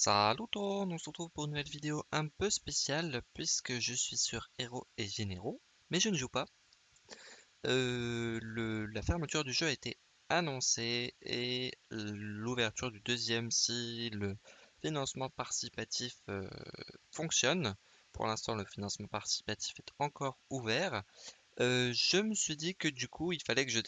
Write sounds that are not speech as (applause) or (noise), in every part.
Salut tout le monde, on se retrouve pour une nouvelle vidéo un peu spéciale puisque je suis sur Héros et Généraux, mais je ne joue pas. Euh, la fermeture du jeu a été annoncée et l'ouverture du deuxième si le financement participatif euh, fonctionne. Pour l'instant, le financement participatif est encore ouvert. Euh, je me suis dit que du coup, il fallait que je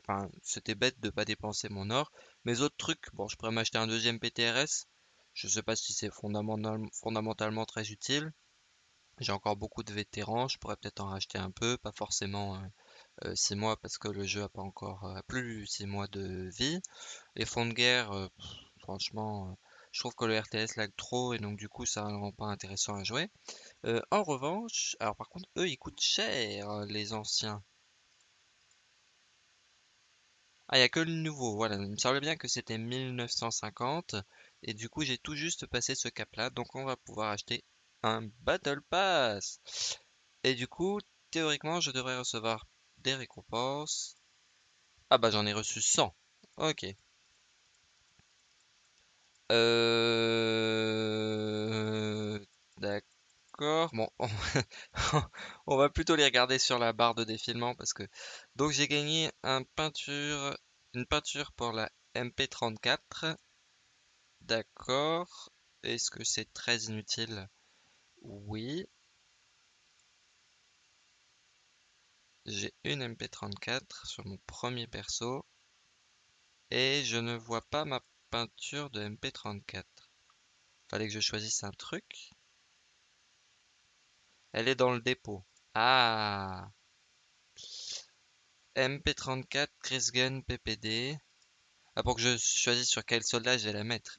Enfin, c'était bête de pas dépenser mon or. Mes autres trucs, bon, je pourrais m'acheter un deuxième PTRS, je ne sais pas si c'est fondamentalement très utile. J'ai encore beaucoup de vétérans, je pourrais peut-être en racheter un peu, pas forcément 6 euh, euh, mois parce que le jeu a pas encore euh, plus 6 mois de vie. Les fonds de guerre, franchement, je trouve que le RTS lag trop et donc du coup ça ne rend pas intéressant à jouer. en revanche, alors par contre, eux ils coûtent cher, les anciens. Ah, il n'y a que le nouveau, voilà. Il me semblait bien que c'était 1950. Et du coup, j'ai tout juste passé ce cap-là. Donc, on va pouvoir acheter un Battle Pass. Et du coup, théoriquement, je devrais recevoir des récompenses. Ah bah, j'en ai reçu 100. Ok. Euh... D'accord. Bon, (laughs) on va plutôt les regarder sur la barre de défilement parce que... Donc, j'ai gagné un peinture... une peinture pour la MP34 D'accord. Est-ce que c'est très inutile? Oui. J'ai une MP34 sur mon premier perso. Et je ne vois pas ma peinture de MP34. Fallait que je choisisse un truc. Elle est dans le dépôt. Ah MP34, Chris Gun, PPD. Ah, pour que je choisisse sur quel soldat je vais la mettre.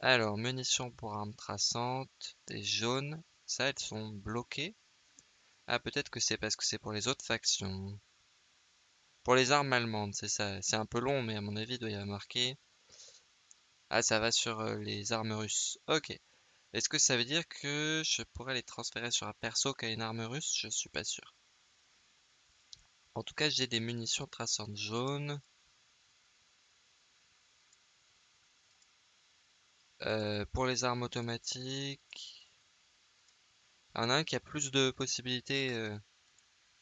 Alors, munitions pour armes traçantes, des jaunes. Ça, elles sont bloquées. Ah, peut-être que c'est parce que c'est pour les autres factions. Pour les armes allemandes, c'est ça. C'est un peu long, mais à mon avis, il doit y avoir marqué. Ah, ça va sur euh, les armes russes. Ok. Est-ce que ça veut dire que je pourrais les transférer sur un perso qui a une arme russe? Je suis pas sûr. En tout cas, j'ai des munitions traçantes jaunes. Euh, pour les armes automatiques, il y en a un qui a plus de possibilités. Euh.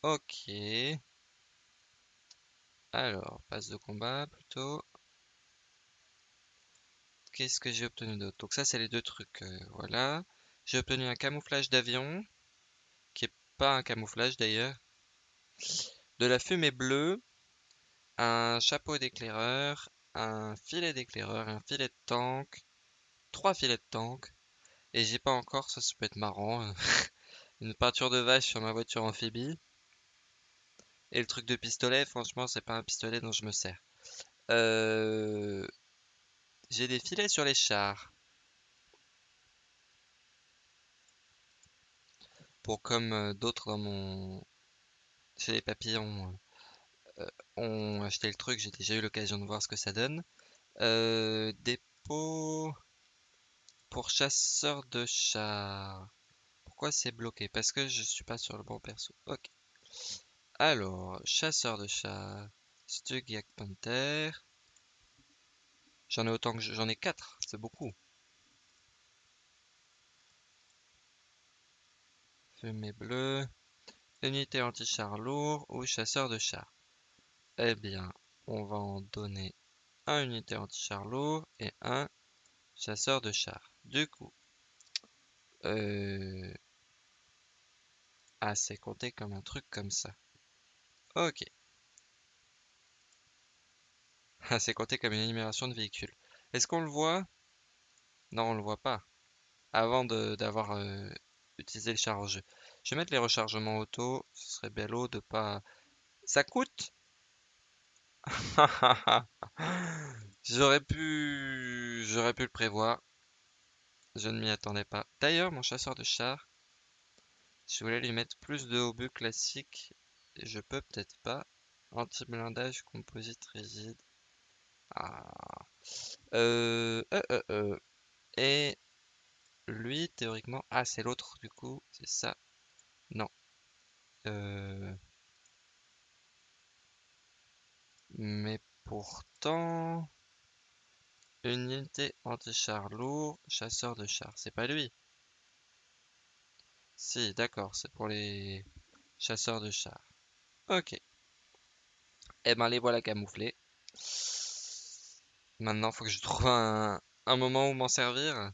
Ok. Alors, passe de combat plutôt. Qu'est-ce que j'ai obtenu d'autre? Donc ça, c'est les deux trucs. Euh, voilà. J'ai obtenu un camouflage d'avion, qui est pas un camouflage d'ailleurs. De la fumée bleue, un chapeau d'éclaireur, un filet d'éclaireur, un filet de tank, trois filets de tank. Et j'ai pas encore, ça, ça peut être marrant. (laughs) Une peinture de vache sur ma voiture amphibie. Et le truc de pistolet, franchement, c'est pas un pistolet dont je me sers. Euh, j'ai des filets sur les chars. Pour comme euh, d'autres dans mon... Chez les papillons euh, ont acheté le truc, j'ai déjà eu l'occasion de voir ce que ça donne. dépôt pour chasseur de chars. Pourquoi c'est bloqué? Parce que je suis pas sur le bon perso. Ok. Alors, chasseur de chars. Stug Panther. J'en ai autant que j'en ai 4, c'est beaucoup. Fumée bleue. Unité anti-char lourd ou chasseur de chars. Eh bien, on va en donner un unité anti-char lourd et un chasseur de chars. Du coup, euh... ah, c'est compté comme un truc comme ça. Ok. (laughs) Ah, c'est compté comme une énumération de véhicules. Est-ce qu'on le voit? Non, on le voit pas. Avant d'avoir euh, utilisé le charge. Je vais mettre les rechargements auto. Ce serait bello de pas... Ça coûte? (laughs) J'aurais pu... J'aurais pu le prévoir. Je ne m'y attendais pas. D'ailleurs, mon chasseur de chars, je voulais lui mettre plus de obus classiques. Je peux peut-être pas. Anti-blindage composite rigide. Ah. Euh, euh, euh, euh. Et lui, théoriquement... Ah, c'est l'autre, du coup. C'est ça. Non. Euh... Mais pourtant... Unité anti-char lourd, chasseur de chars. C'est pas lui. Si, d'accord, c'est pour les chasseurs de chars. Ok. Eh ben les voilà camouflés. Maintenant, faut que je trouve un, un moment où m'en servir.